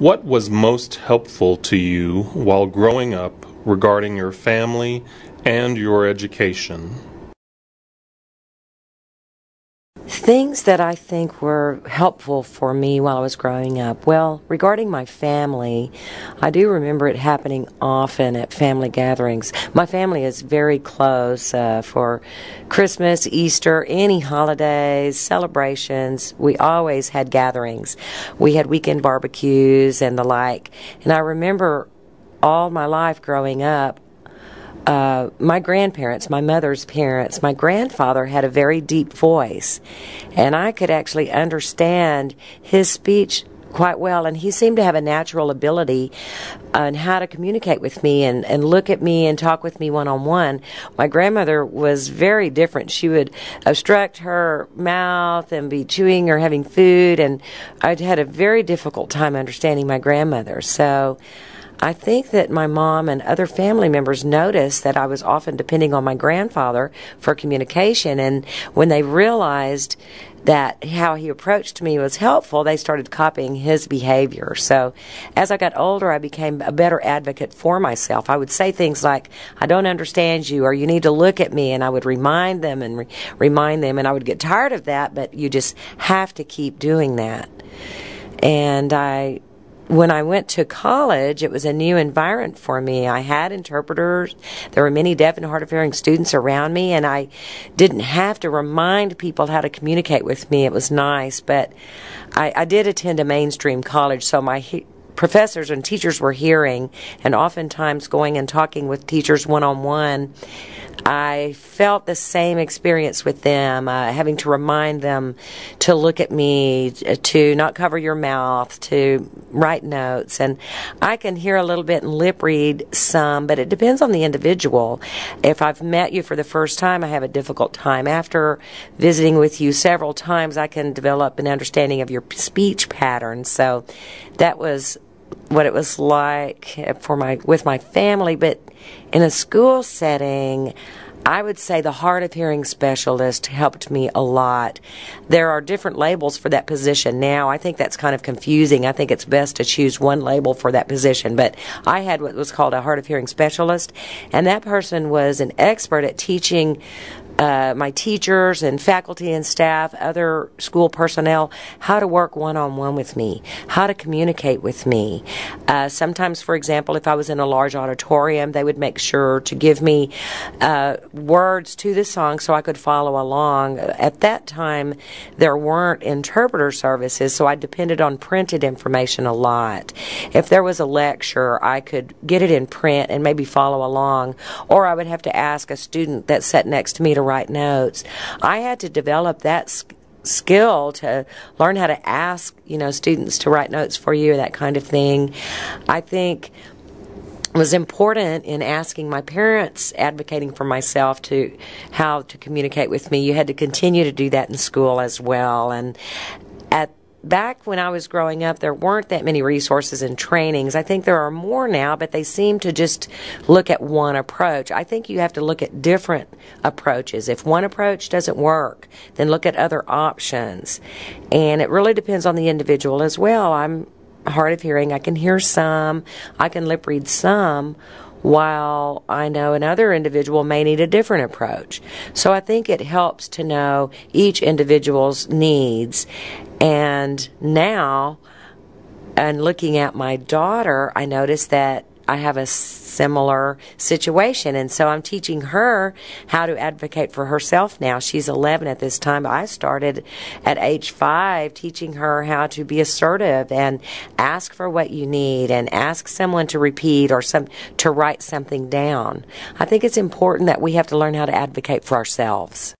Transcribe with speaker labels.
Speaker 1: What was most helpful to you while growing up regarding your family and your education?
Speaker 2: Things that I think were helpful for me while I was growing up. Well, regarding my family, I do remember it happening often at family gatherings. My family is very close uh, for Christmas, Easter, any holidays, celebrations. We always had gatherings. We had weekend barbecues and the like. And I remember all my life growing up, uh, my grandparents, my mother's parents, my grandfather had a very deep voice, and I could actually understand his speech quite well and he seemed to have a natural ability on how to communicate with me and, and look at me and talk with me one on one. My grandmother was very different. She would obstruct her mouth and be chewing or having food and I'd had a very difficult time understanding my grandmother. So I think that my mom and other family members noticed that I was often depending on my grandfather for communication. And when they realized that how he approached me was helpful, they started copying his behavior. So as I got older, I became a better advocate for myself. I would say things like, I don't understand you, or you need to look at me, and I would remind them and re- remind them, and I would get tired of that, but you just have to keep doing that. And I when I went to college, it was a new environment for me. I had interpreters. There were many deaf and hard of hearing students around me, and I didn't have to remind people how to communicate with me. It was nice, but I, I did attend a mainstream college, so my he- professors and teachers were hearing, and oftentimes going and talking with teachers one on one I felt the same experience with them, uh, having to remind them to look at me, to not cover your mouth, to write notes. And I can hear a little bit and lip read some, but it depends on the individual. If I've met you for the first time, I have a difficult time. After visiting with you several times, I can develop an understanding of your speech patterns. So that was what it was like for my with my family, but in a school setting, I would say the hard of hearing specialist helped me a lot. There are different labels for that position now. I think that's kind of confusing. I think it's best to choose one label for that position. But I had what was called a hard of hearing specialist, and that person was an expert at teaching uh, my teachers and faculty and staff, other school personnel, how to work one on one with me, how to communicate with me. Uh, sometimes, for example, if I was in a large auditorium, they would make sure to give me uh, words to the song so I could follow along. At that time, there weren't interpreter services, so I depended on printed information a lot. If there was a lecture, I could get it in print and maybe follow along, or I would have to ask a student that sat next to me to write notes. I had to develop that skill to learn how to ask, you know, students to write notes for you, that kind of thing. I think was important in asking my parents advocating for myself to how to communicate with me you had to continue to do that in school as well and at back when I was growing up, there weren't that many resources and trainings. I think there are more now, but they seem to just look at one approach. I think you have to look at different approaches. If one approach doesn't work, then look at other options. And it really depends on the individual as well. I'm hard of hearing. I can hear some, I can lip read some while I know another individual may need a different approach. So I think it helps to know each individual's needs. And now, and looking at my daughter, I noticed that I have a similar situation. And so I'm teaching her how to advocate for herself now. She's 11 at this time. I started at age five teaching her how to be assertive and ask for what you need and ask someone to repeat or some, to write something down. I think it's important that we have to learn how to advocate for ourselves.